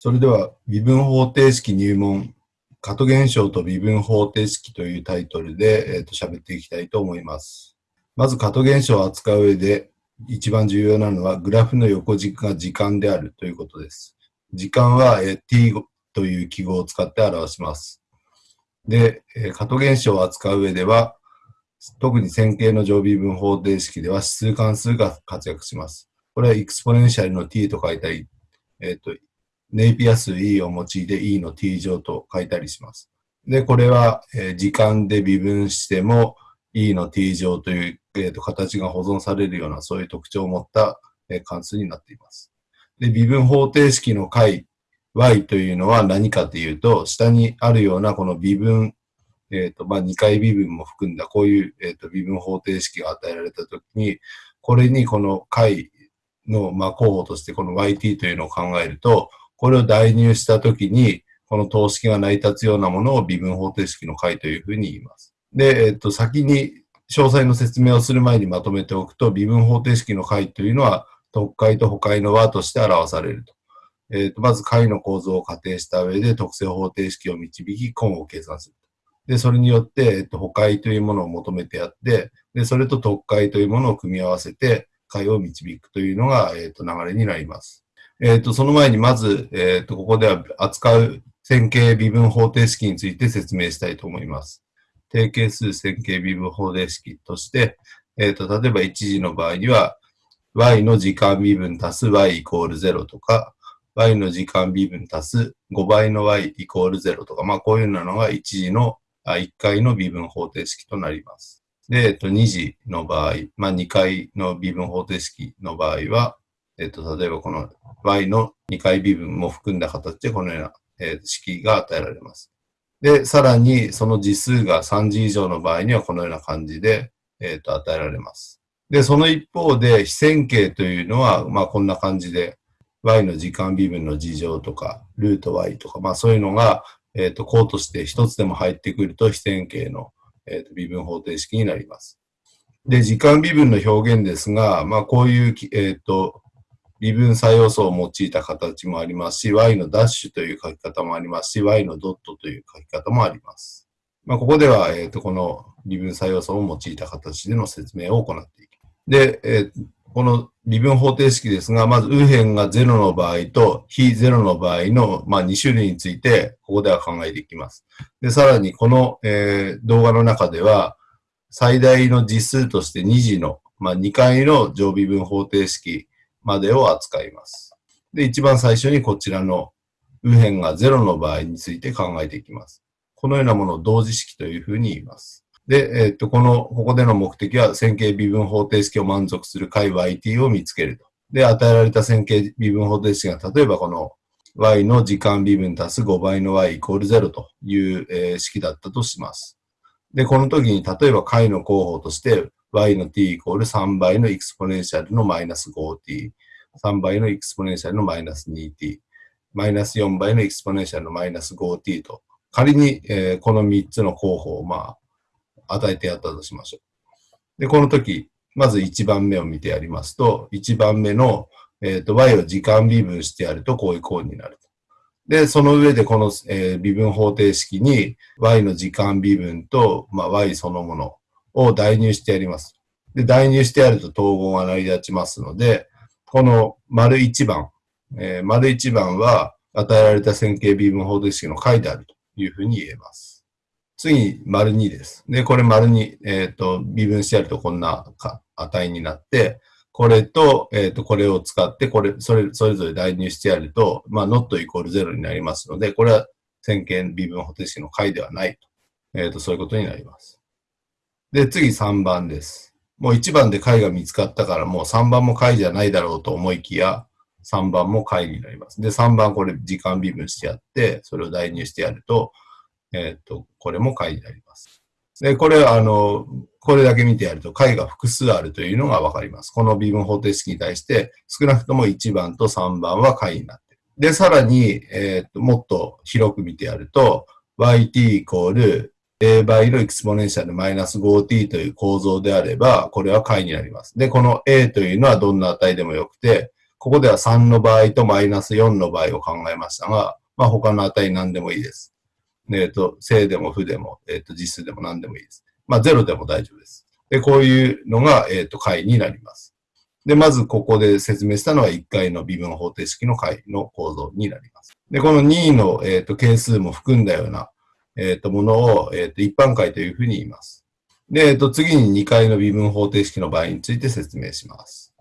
それでは、微分方程式入門、加ト現象と微分方程式というタイトルで、え、ー、と、喋っていきたいと思います。まず、加ト現象を扱う上で、一番重要なのは、グラフの横軸が時間であるということです。時間は、えー、t という記号を使って表します。で、えー、加ト現象を扱う上では、特に線形の常微分方程式では指数関数が活躍します。これはエクスポネンシャルの t と書いたり、えっ、ー、と、ネイピア数 E を用いて E の t 乗と書いたりします。で、これは、え、時間で微分しても E の t 乗という、えーと、形が保存されるようなそういう特徴を持った、え、関数になっています。で、微分方程式の解 y というのは何かというと、下にあるようなこの微分、えっ、ー、と、まあ、2回微分も含んだこういう、え、ー、と、微分方程式が与えられたときに、これにこの解の、まあ、候補としてこの yt というのを考えると、これを代入したときに、この等式が成り立つようなものを微分方程式の解というふうに言います。で、えっと、先に詳細の説明をする前にまとめておくと、微分方程式の解というのは、特解と補解の和として表されると。えっと、まず解の構造を仮定した上で特性方程式を導き、根を計算する。で、それによって、えっと、補解というものを求めてやって、で、それと特解というものを組み合わせて、解を導くというのが、えっと、流れになります。えっ、ー、と、その前にまず、えっ、ー、と、ここでは扱う線形微分方程式について説明したいと思います。定型数線形微分方程式として、えっ、ー、と、例えば1次の場合には、y の時間微分足す y イコール0とか、y の時間微分足す5倍の y イコール0とか、まあこういうのが1次の、あ1回の微分方程式となります。で、えっと、2次の場合、まあ2回の微分方程式の場合は、えっと、例えばこの y の2回微分も含んだ形でこのような、えー、式が与えられます。で、さらにその次数が3次以上の場合にはこのような感じで、えっ、と、与えられます。で、その一方で、非線形というのは、まあこんな感じで、y の時間微分の事情とか、ルート y とか、まあそういうのが、えっ、ー、と、項として一つでも入ってくると非線形の、えー、と微分方程式になります。で、時間微分の表現ですが、まあこういう、えっ、ー、と、微分作用素を用いた形もありますし、y のダッシュという書き方もありますし、y のドットという書き方もあります。まあ、ここでは、え、ー、と、この微分作用素を用いた形での説明を行っていきます。で、えー、この微分方程式ですが、まず右辺が0の場合と非0の場合の、まあ、2種類について、ここでは考えていきます。で、さらにこの、えー、動画の中では、最大の実数として2次の、まあ、2回の常微分方程式までを扱います。で、一番最初にこちらの右辺が0の場合について考えていきます。このようなものを同時式というふうに言います。で、えっと、この、ここでの目的は線形微分方程式を満足する解 yt を見つけると。で、与えられた線形微分方程式が、例えばこの y の時間微分足す5倍の y イコール0という、え、式だったとします。で、この時に例えば解の候補として y の t イコール3倍のエクスポネンシャルのマイナス 5t、3倍のエクスポネンシャルのマイナス 2t、マイナス4倍のエクスポネンシャルのマイナス 5t と、仮に、えー、この3つの候補を、まあ、与えてやったとしましょう。で、この時、まず1番目を見てやりますと、1番目の、えっ、ー、と、y を時間微分してやると、こういう項になると。で、その上でこの、えー、微分方程式に y の時間微分と、まあ、y そのものを代入してやります。で、代入してやると統合が成り立ちますので、この丸1番、えー、丸1番は与えられた線形微分方程式の解であるというふうに言えます。次、丸2です。で、これ丸2、えっ、ー、と、微分してやるとこんな値になって、これと、えっ、ー、と、これを使って、これ、それ、それぞれ代入してやると、まあ、not イコール0になりますので、これは線形微分方程式の解ではないと。えっ、ー、と、そういうことになります。で、次3番です。もう1番で解が見つかったからもう3番も解じゃないだろうと思いきや、3番も解になります。で、3番これ時間微分してやって、それを代入してやると、えっ、と、これも解になります。で、これあの、これだけ見てやると解が複数あるというのがわかります。この微分方程式に対して少なくとも1番と3番は解になっている。で、さらに、えっ、と、もっと広く見てやると、yt イコール a 倍のエクスポネンシャルマイナス 5t という構造であれば、これは解になります。で、この a というのはどんな値でもよくて、ここでは3の場合とマイナス4の場合を考えましたが、まあ他の値何でもいいです。えっ、ー、と、正でも負でも、えっ、ー、と、実数でも何でもいいです。まあ0でも大丈夫です。で、こういうのが、えっ、ー、と、解になります。で、まずここで説明したのは1回の微分方程式の解の構造になります。で、この2の、えっ、と、係数も含んだような、えっ、と、ものを、えっ、と、一般解というふうに言います。で、えっ、と、次に2回の微分方程式の場合について説明します。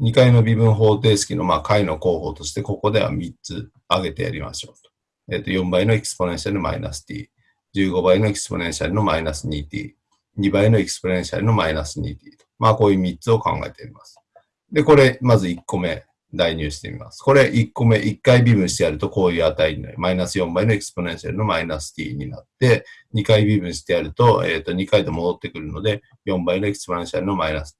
2回の微分方程式の、まあ、解の候補として、ここでは3つ挙げてやりましょうと。えっ、と、4倍のエクスポネンシャルマイナス t、15倍のエクスポネンシャルのマイナス 2t、2倍のエクスポネンシャルのマイナス 2t と。まあ、こういう3つを考えています。で、これ、まず1個目、代入してみます。これ1個目、1回微分してやるとこういう値になる。マイナス4倍のエクスポネンシャルのマイナス t になって、2回微分してやると、えっ、ー、と、2回で戻ってくるので、4倍のエクスポネンシャルのマイナス、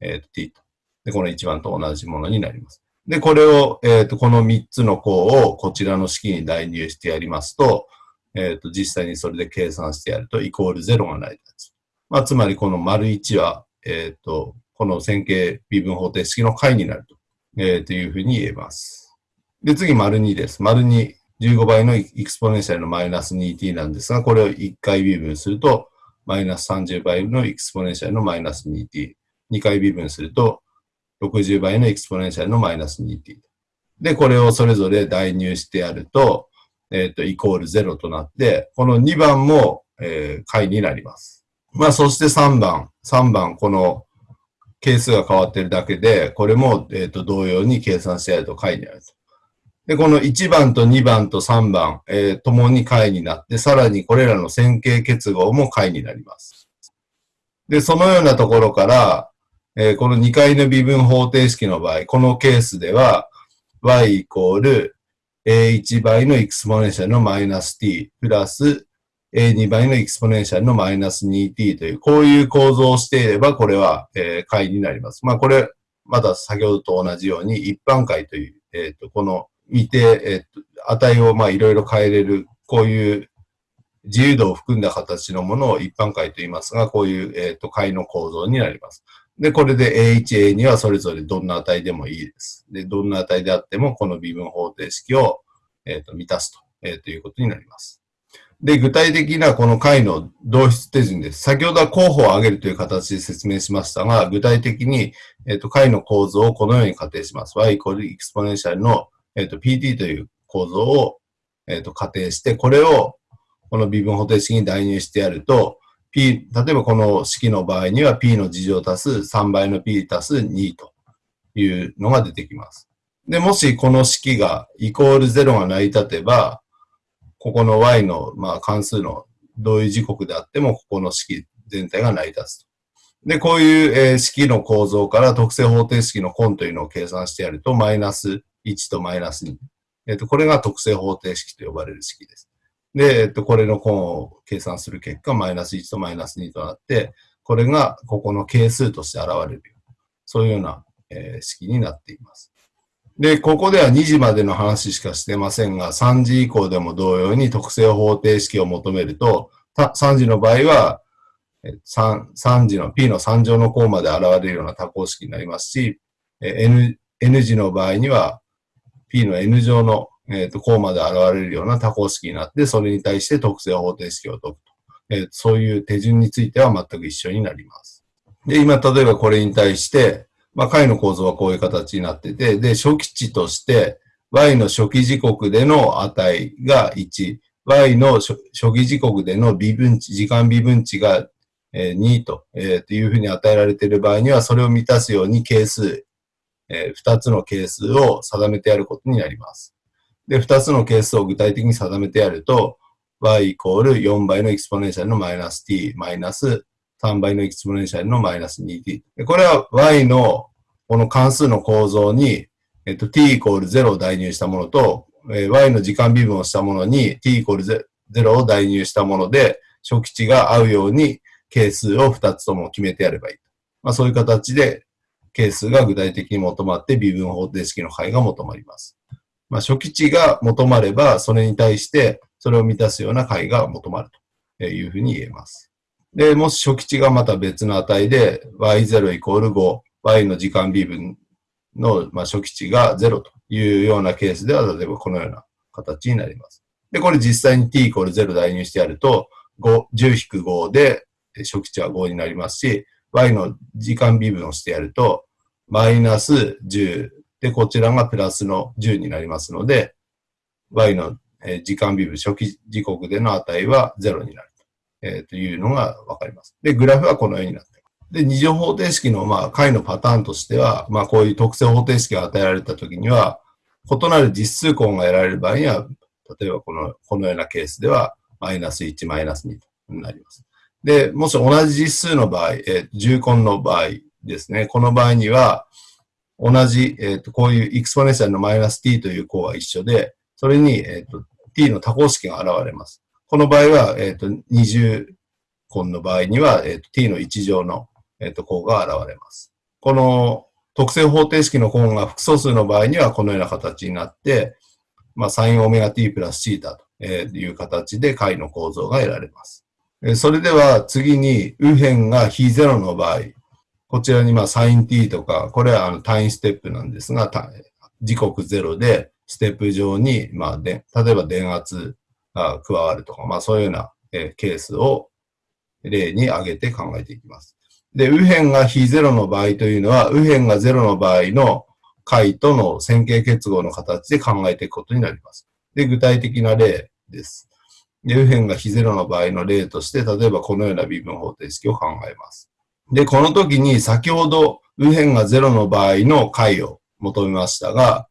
え、ー、と、t と。で、この1番と同じものになります。で、これを、えっ、ー、と、この3つの項をこちらの式に代入してやりますと、えっ、と、実際にそれで計算してやると、イコール0が成り立つ。まあ、つまりこの丸1は、えっ、と、この線形微分方程式の解になると、えー、というふうに言えます。で、次、丸2です。丸2、15倍のエクスポネンシャルのマイナス 2t なんですが、これを1回微分すると、マイナス30倍のエクスポネンシャルのマイナス 2t。2回微分すると、60倍のエクスポネンシャルのマイナス 2t。で、これをそれぞれ代入してやると、えっ、ー、と、イコール0となって、この2番も、えー、解になります。まあ、そして3番。3番、この係数が変わってるだけで、これも、え、ー、と、同様に計算してやると解になると。で、この1番と2番と3番、えー、ともに解になって、さらにこれらの線形結合も解になります。で、そのようなところから、えー、この2回の微分方程式の場合、このケースでは、y イコール a1 倍のエクスポネンシャルのマイナス t プラス a2 倍のエクスポネンシャルのマイナス 2t という、こういう構造をしていれば、これは、えー、解になります。まあ、これ、まだ先ほどと同じように、一般解という、えっ、ー、と、この見て、えっ、ー、と、値をまあいろいろ変えれる、こういう自由度を含んだ形のものを一般解と言いますが、こういう、えっ、と、解の構造になります。で、これで A1、A2 はそれぞれどんな値でもいいです。で、どんな値であっても、この微分方程式を、えっ、と、満たすと、えー、ということになります。で、具体的なこの解の導出手順です。先ほどは候補を挙げるという形で説明しましたが、具体的に、えっ、と、解の構造をこのように仮定します。y イコールエクスポネンシャルの、えっ、と、pt という構造を、えっ、と、仮定して、これをこの微分方程式に代入してやると、p、例えばこの式の場合には p の事乗足す3倍の p 足す2というのが出てきます。で、もしこの式がイコール0が成り立てば、ここの y の、まあ、関数の同意時刻であっても、ここの式全体が成り立つと。で、こういう、えー、式の構造から特性方程式の根というのを計算してやると、マイナス1とマイナス2。えっ、ー、と、これが特性方程式と呼ばれる式です。で、えっ、ー、と、これの根を計算する結果、マイナス1とマイナス2となって、これがここの係数として現れる。そういうような、え、式になっています。で、ここでは2時までの話しかしてませんが、3時以降でも同様に特性方程式を求めると、3時の場合は3、3時の p の3乗の項まで現れるような多項式になりますし、n, n 時の場合には p の n 乗の、えー、と項まで現れるような多項式になって、それに対して特性方程式を解くと。えー、そういう手順については全く一緒になります。で、今、例えばこれに対して、まあ、解の構造はこういう形になってて、で、初期値として、y の初期時刻での値が1、y の初期時刻での微分値、時間微分値が2と,、えー、というふうに与えられている場合には、それを満たすように係数、えー、2つの係数を定めてやることになります。で、2つの係数を具体的に定めてやると、y イコール4倍のエクスポネンシャルのマイナス t マイナス3倍のエクスポネンシャルのマイナス 2t。これは y のこの関数の構造に、えっと、t イコール0を代入したものと、えー、y の時間微分をしたものに t イコール0を代入したもので、初期値が合うように係数を2つとも決めてやればいい。まあ、そういう形で係数が具体的に求まって微分方程式の解が求まります。まあ、初期値が求まれば、それに対してそれを満たすような解が求まるというふうに言えます。で、もし初期値がまた別の値で y0 イコール5、y の時間微分の、初期値が0というようなケースでは、例えばこのような形になります。で、これ実際に t イコール0代入してやると、5、10-5で初期値は5になりますし、y の時間微分をしてやると、マイナス10で、こちらがプラスの10になりますので、y の時間微分初期時刻での値は0になる,、えー、というのがわかります。で、グラフはこのようになっています。で、二乗方程式のまあ解のパターンとしては、まあこういう特性方程式が与えられたときには、異なる実数項が得られる場合には、例えばこの、このようなケースでは、マイナス1、マイナス2となります。で、もし同じ実数の場合、えー、重根の場合ですね。この場合には、同じ、えっ、ー、と、こういう exponential のマイナス t という項は一緒で、それに、えっ、ー、と、t の多項式が現れます。この場合は、えっ、ー、と、二重根の場合には、えっ、と、t の一乗の、えっ、と、項が現れます。この特性方程式の項が複素数の場合には、このような形になって、まあ、サインオメガ t プラスシータという形で解の構造が得られます。それでは次に右辺が非ゼロの場合、こちらにまあサイン t とか、これはあの単位ステップなんですが、時刻ゼロでステップ上に、まあで、例えば電圧が加わるとか、まあそういうようなケースを例に挙げて考えていきます。で、右辺が非ゼロの場合というのは、右辺がゼロの場合の解との線形結合の形で考えていくことになります。で、具体的な例です。で右辺が非ゼロの場合の例として、例えばこのような微分方程式を考えます。で、この時に先ほど右辺がゼロの場合の解を求めましたが、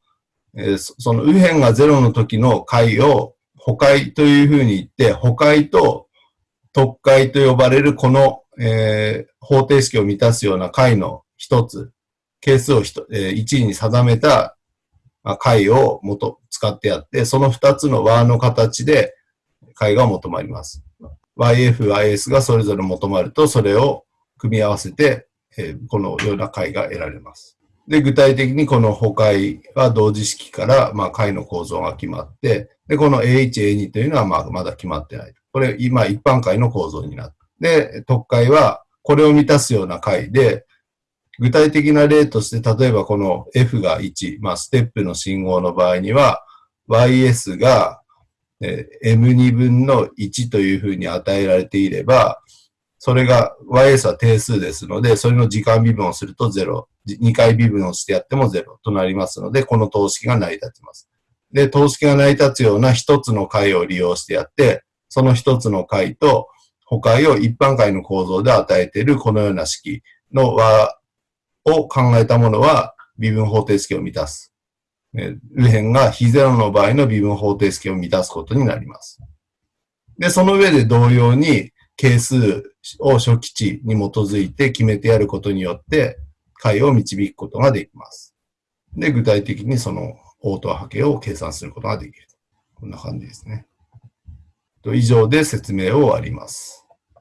えー、その右辺がゼロの時の解を補解というふうに言って、補解と特解と呼ばれるこの、えー、方程式を満たすような解の一つ、係数をえー、1に定めた解を元使ってやって、その二つの和の形で解が求まります。YF、YS がそれぞれ求まると、それを組み合わせて、えこのような解が得られます。で、具体的にこの補解は同時式から、まあ、解の構造が決まって、で、この A1、A2 というのは、まあ、まだ決まってない。これ、今、一般解の構造になって。で、特解は、これを満たすような解で、具体的な例として、例えばこの F が1、まあ、ステップの信号の場合には、YS が m2 分の1というふうに与えられていれば、それが ys は定数ですので、それの時間微分をすると0。2回微分をしてやっても0となりますので、この等式が成り立ちます。で、等式が成り立つような一つの解を利用してやって、その一つの解と補解を一般解の構造で与えているこのような式の和を考えたものは微分方程式を満たす。右辺が非ゼロの場合の微分方程式を満たすことになります。で、その上で同様に係数を初期値に基づいて決めてやることによって解を導くことができます。で、具体的にその応答波形を計算することができる。こんな感じですね。以上で説明を終わります。